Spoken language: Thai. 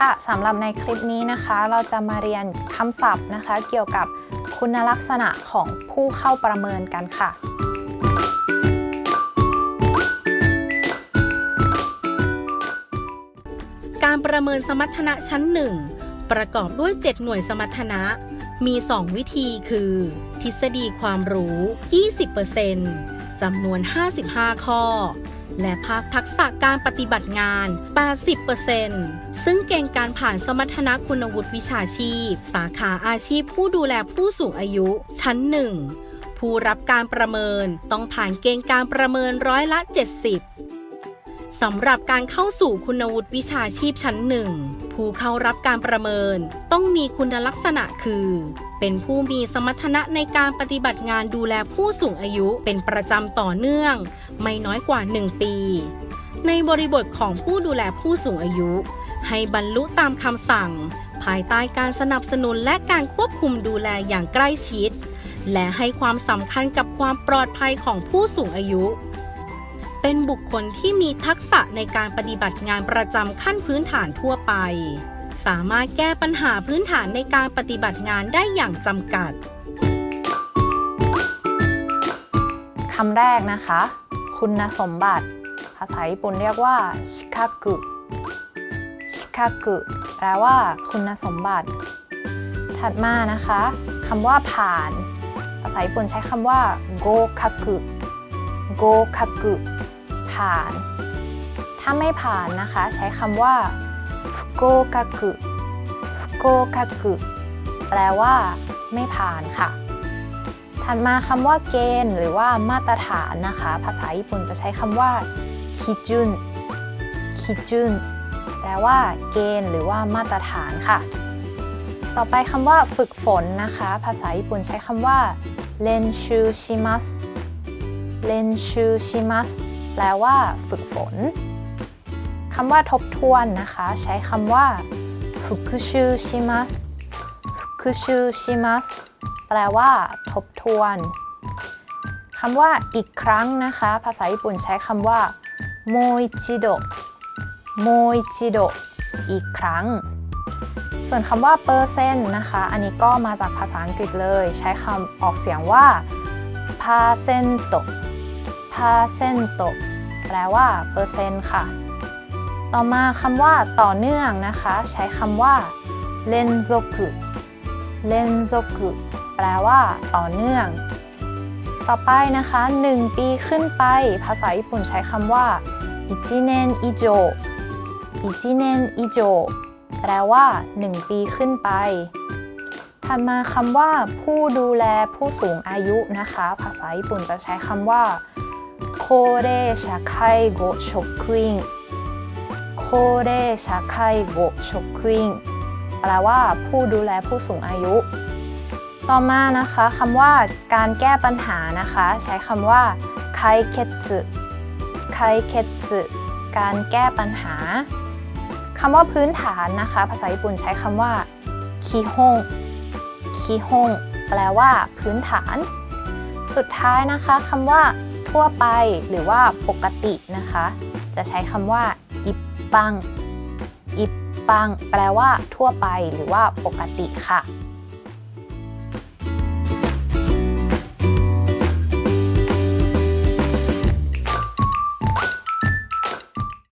ค่ะสำหรับในคลิปนี้นะคะ เราจะมาเรียนคำศัพท์นะคะ เกี่ยวกับคุณลักษณะของผู้เข้าประเมินกันค่ะ การประเมินสมรรถนะชั้น 1 ประกอบด้วย 7 หน่วยสมรรถนะ มี 2 วิธีคือ ทฤษฎีความรู้ 20%จำนวน 55 ข้อ และภาคทักษะการปฏิบัติงาน 80%ซึ่งเกณฑ์การผ่านสมรรถนะคุณวุฒิวิชาชีพ สาขาอาชีพผู้ดูแลผู้สูงอายุ ชั้น 1 ผู้รับการประเมินต้องผ่านเกณฑ์การประเมินร้อยละ 70สำหรับการเข้าสู่คุณวุฒิวิชาชีพชั้นหนึ่ง ผู้เข้ารับการประเมิน ต้องมีคุณลักษณะคือ เป็นผู้มีสมรรถนะในการปฏิบัติงานดูแลผู้สูงอายุเป็นประจำต่อเนื่อง ไม่น้อยกว่า 1 ปี ในบริบทของผู้ดูแลผู้สูงอายุ ให้บรรลุตามคำสั่ง ภายใต้การสนับสนุนและการควบคุมดูแลอย่างใกล้ชิด และให้ความสำคัญกับความปลอดภัยของผู้สูงอายุ เป็นบุคคลที่มีทักษะในการปฏิบัติงานประจำขั้นพื้นฐานทั่วไป สามารถแก้ปัญหาพื้นฐานในการปฏิบัติงานได้อย่างจำกัดคำแรกนะคะ คุณสมบัติ ภาษาญี่ปุ่นเรียกว่าชิคากุชิคากุแปลว่า คุณสมบัติ ถัดมานะคะคำว่าผ่าน ภาษาญี่ปุ่นใช้คำว่าโกคากุโกคากุ ผ่าน ถ้าไม่ผ่านนะคะ ใช้คำว่าฟุโกคากุฟุโกคากุแปลว่า ไม่ผ่านค่ะ ถัดมาคำว่าเกณฑ์ หรือว่ามาตรฐานนะคะ ภาษาญี่ปุ่นจะใช้คำว่าคิจุนคิจุนแปลว่า เกณฑ์ หรือว่ามาตรฐานค่ะ ต่อไปคำว่าฝึกฝนนะคะ ภาษาญี่ปุ่นใช้คำว่าเลนชูชิมัสเลนชูชิมัส แปลว่า ฝึกฝนคำว่าทบทวนนะคะ ใช้คำว่าฟุกุชูชิมัสฟุกุชูชิมัสแปลว่า ทบทวนคำว่าอีกครั้งนะคะ ภาษาญี่ปุ่นใช้คำว่าโมอิจิโดโมอิจิโดอีกครั้ง ส่วนคำว่าเปอร์เซ็นต์นะคะ อันนี้ก็มาจากภาษาอังกฤษเลย ใช้คำออกเสียงว่า percent percent แปลว่าเปอร์เซ็นต์ค่ะ ต่อมาคำว่าต่อเนื่องนะคะ ใช้คำว่า連続 連続 แปลว่า ต่อเนื่อง ต่อไปนะคะ 1 ปีขึ้นไป ภาษาญี่ปุ่นใช้คำว่า一年以上 一年以上 แปลว่า 1 ปีขึ้นไป ถัดมาคำว่า ผู้ดูแลผู้สูงอายุนะคะ ภาษาญี่ปุ่นจะใช้คำว่า โคเรชาไคโกชกุอิงโคเรชาไคโกชกุอิงแปลว่าผู้ดูแลผู้สูงอายุ ต่อมานะคะคำว่าการแก้ปัญหานะคะ ใช้คำว่าไคเคสึไคเคสึการแก้ปัญหาคำว่าพื้นฐานนะคะ ภาษาญี่ปุ่นใช้คำว่าคิฮงคิฮงแปลว่าพื้นฐาน สุดท้ายนะคะคำว่า ทั่วไปหรือว่าปกตินะคะ จะใช้คำว่าอิปปังอิปปัง แปลว่าทั่วไปหรือว่าปกติค่ะ